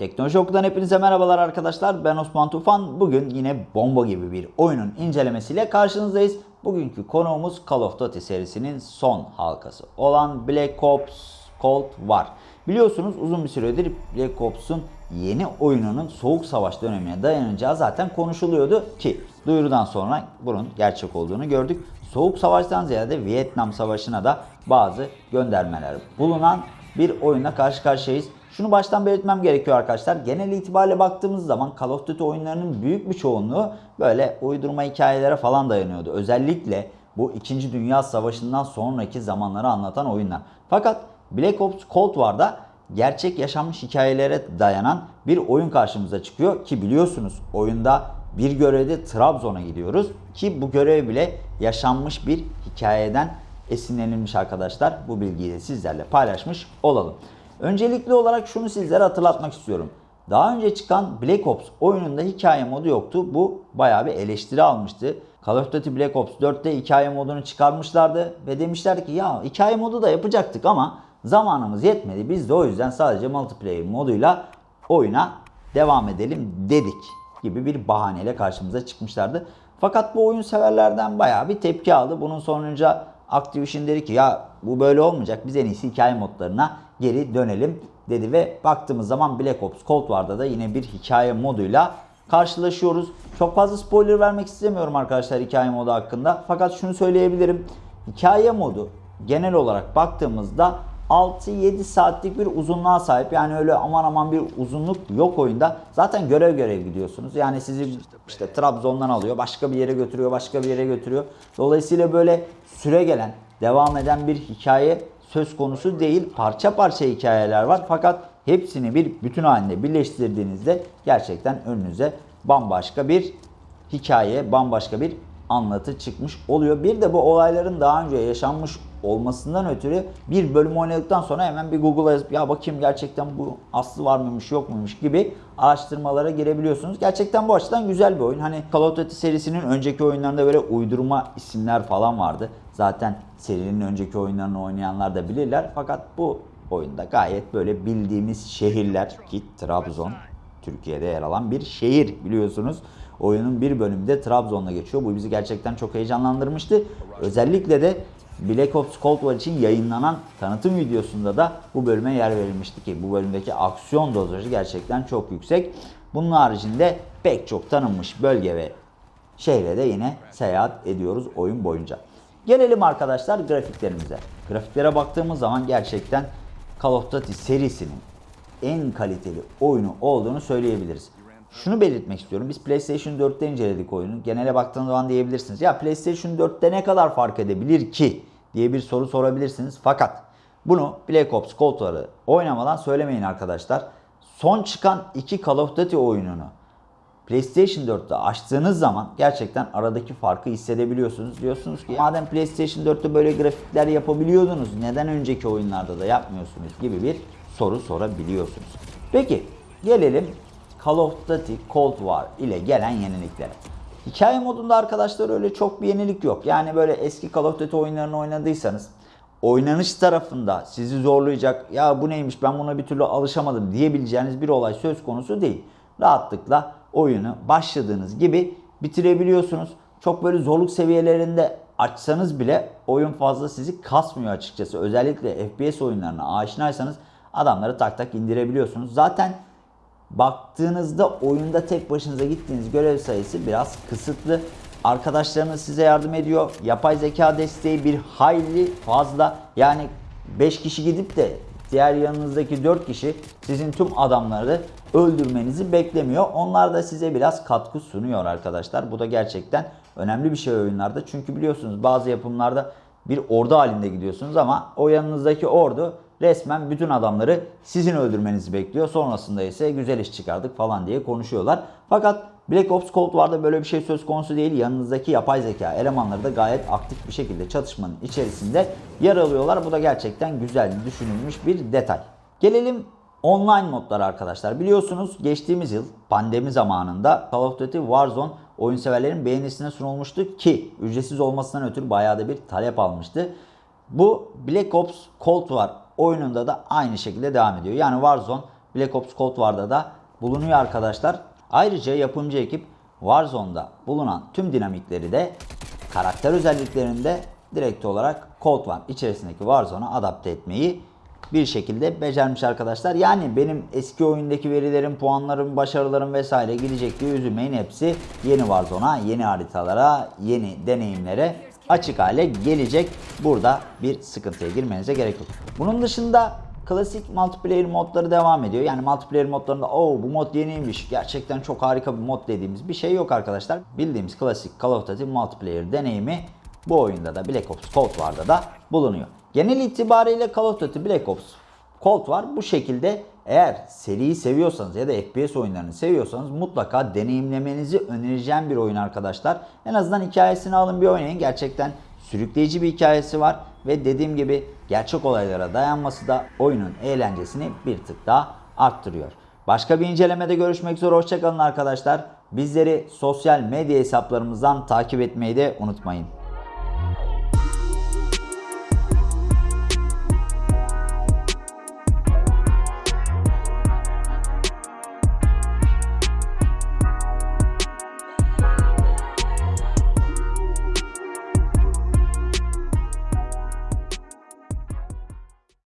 Teknoloji Oku'dan hepinize merhabalar arkadaşlar. Ben Osman Tufan. Bugün yine bomba gibi bir oyunun incelemesiyle karşınızdayız. Bugünkü konuğumuz Call of Duty serisinin son halkası olan Black Ops Cold War. Biliyorsunuz uzun bir süredir Black Ops'un yeni oyununun Soğuk Savaş dönemine dayanacağı zaten konuşuluyordu ki duyurudan sonra bunun gerçek olduğunu gördük. Soğuk Savaş'tan ziyade Vietnam Savaşı'na da bazı göndermeler bulunan bir oyunla karşı karşıyayız. Şunu baştan belirtmem gerekiyor arkadaşlar. Genel itibariyle baktığımız zaman Call of Duty oyunlarının büyük bir çoğunluğu böyle uydurma hikayelere falan dayanıyordu. Özellikle bu 2. Dünya Savaşı'ndan sonraki zamanları anlatan oyunlar. Fakat Black Ops Cold War'da gerçek yaşanmış hikayelere dayanan bir oyun karşımıza çıkıyor ki biliyorsunuz oyunda bir görevde Trabzon'a gidiyoruz ki bu görev bile yaşanmış bir hikayeden esinlenilmiş arkadaşlar. Bu bilgiyi de sizlerle paylaşmış olalım. Öncelikli olarak şunu sizlere hatırlatmak istiyorum. Daha önce çıkan Black Ops oyununda hikaye modu yoktu. Bu bayağı bir eleştiri almıştı. Call of Duty Black Ops 4'te hikaye modunu çıkarmışlardı ve demişler ki ya hikaye modu da yapacaktık ama zamanımız yetmedi. Biz de o yüzden sadece multiplayer moduyla oyuna devam edelim dedik gibi bir bahaneyle karşımıza çıkmışlardı. Fakat bu oyun severlerden bayağı bir tepki aldı. Bunun sonucu Activision dedi ki ya bu böyle olmayacak biz en iyisi hikaye modlarına geri dönelim dedi ve baktığımız zaman Black Ops Cold War'da da yine bir hikaye moduyla karşılaşıyoruz. Çok fazla spoiler vermek istemiyorum arkadaşlar hikaye modu hakkında. Fakat şunu söyleyebilirim. Hikaye modu genel olarak baktığımızda 6-7 saatlik bir uzunluğa sahip. Yani öyle aman aman bir uzunluk yok oyunda. Zaten görev görev gidiyorsunuz. Yani sizi işte Trabzon'dan alıyor, başka bir yere götürüyor, başka bir yere götürüyor. Dolayısıyla böyle süre gelen, devam eden bir hikaye söz konusu değil. Parça parça hikayeler var. Fakat hepsini bir bütün halinde birleştirdiğinizde gerçekten önünüze bambaşka bir hikaye, bambaşka bir anlatı çıkmış oluyor. Bir de bu olayların daha önce yaşanmış olmasından ötürü bir bölüm oynadıktan sonra hemen bir Google'a yazıp ya bakayım gerçekten bu aslı var mıymış yok muymuş gibi araştırmalara girebiliyorsunuz. Gerçekten bu açıdan güzel bir oyun. Hani Call of Duty serisinin önceki oyunlarında böyle uydurma isimler falan vardı. Zaten serinin önceki oyunlarını oynayanlar da bilirler. Fakat bu oyunda gayet böyle bildiğimiz şehirler ki Trabzon Türkiye'de yer alan bir şehir biliyorsunuz. Oyunun bir bölümünde Trabzon'da geçiyor. Bu bizi gerçekten çok heyecanlandırmıştı. Özellikle de Black Ops Cold War için yayınlanan tanıtım videosunda da bu bölüme yer verilmişti ki bu bölümdeki aksiyon dozajı gerçekten çok yüksek. Bunun haricinde pek çok tanınmış bölge ve şehre de yine seyahat ediyoruz oyun boyunca. Gelelim arkadaşlar grafiklerimize. Grafiklere baktığımız zaman gerçekten Call of Duty serisinin en kaliteli oyunu olduğunu söyleyebiliriz. Şunu belirtmek istiyorum. Biz PlayStation 4'te inceledik oyunu. Genele baktığınız zaman diyebilirsiniz. Ya PlayStation 4'te ne kadar fark edebilir ki? Diye bir soru sorabilirsiniz. Fakat bunu Black Ops Cold War'ı oynamadan söylemeyin arkadaşlar. Son çıkan iki Call of Duty oyununu PlayStation 4'te açtığınız zaman gerçekten aradaki farkı hissedebiliyorsunuz. Diyorsunuz ki madem PlayStation 4'te böyle grafikler yapabiliyordunuz neden önceki oyunlarda da yapmıyorsunuz gibi bir soru sorabiliyorsunuz. Peki gelelim Call of Duty Cold War ile gelen yeniliklere. Hikaye modunda arkadaşlar öyle çok bir yenilik yok. Yani böyle eski Call of Duty oyunlarını oynadıysanız oynanış tarafında sizi zorlayacak ya bu neymiş ben buna bir türlü alışamadım diyebileceğiniz bir olay söz konusu değil. Rahatlıkla oyunu başladığınız gibi bitirebiliyorsunuz. Çok böyle zorluk seviyelerinde açsanız bile oyun fazla sizi kasmıyor açıkçası. Özellikle FPS oyunlarına aşinaysanız adamları tak tak indirebiliyorsunuz. Zaten baktığınızda oyunda tek başınıza gittiğiniz görev sayısı biraz kısıtlı. Arkadaşlarınız size yardım ediyor. Yapay zeka desteği bir hayli fazla. Yani 5 kişi gidip de diğer yanınızdaki 4 kişi sizin tüm adamları öldürmenizi beklemiyor. Onlar da size biraz katkı sunuyor arkadaşlar. Bu da gerçekten önemli bir şey oyunlarda. Çünkü biliyorsunuz bazı yapımlarda bir ordu halinde gidiyorsunuz ama o yanınızdaki ordu resmen bütün adamları sizin öldürmenizi bekliyor. Sonrasında ise güzel iş çıkardık falan diye konuşuyorlar. Fakat Black Ops Cold War'da böyle bir şey söz konusu değil. Yanınızdaki yapay zeka elemanları da gayet aktif bir şekilde çatışmanın içerisinde yer alıyorlar. Bu da gerçekten güzel düşünülmüş bir detay. Gelelim online modlara arkadaşlar. Biliyorsunuz geçtiğimiz yıl pandemi zamanında Call of Duty Warzone oyun severlerin beğenisine sunulmuştu ki ücretsiz olmasından ötürü bayağı da bir talep almıştı. Bu Black Ops Cold War oyununda da aynı şekilde devam ediyor. Yani Warzone Black Ops Cold War'da da bulunuyor arkadaşlar. Ayrıca yapımcı ekip Warzone'da bulunan tüm dinamikleri de karakter özelliklerinde direkt olarak Cold War içerisindeki Warzone'a adapte etmeyi bir şekilde becermiş arkadaşlar. Yani benim eski oyundaki verilerim, puanlarım, başarılarım vesaire gidecek diye üzülmeyin. Hepsi yeni Warzone'a, yeni haritalara, yeni deneyimlere açık hale gelecek. Burada bir sıkıntıya girmenize gerek yok. Bunun dışında klasik multiplayer modları devam ediyor. Yani multiplayer modlarında o bu mod yeniymiş, gerçekten çok harika bir mod dediğimiz bir şey yok arkadaşlar. Bildiğimiz klasik Call of Duty multiplayer deneyimi bu oyunda da Black Ops Cold War'da da bulunuyor. Genel itibariyle Call of Duty Black Ops Cold War bu şekilde eğer seriyi seviyorsanız ya da FPS oyunlarını seviyorsanız mutlaka deneyimlemenizi önereceğim bir oyun arkadaşlar. En azından hikayesini alın bir oynayın. Gerçekten sürükleyici bir hikayesi var ve dediğim gibi gerçek olaylara dayanması da oyunun eğlencesini bir tık daha arttırıyor. Başka bir incelemede görüşmek üzere hoşçakalın arkadaşlar. Bizleri sosyal medya hesaplarımızdan takip etmeyi de unutmayın.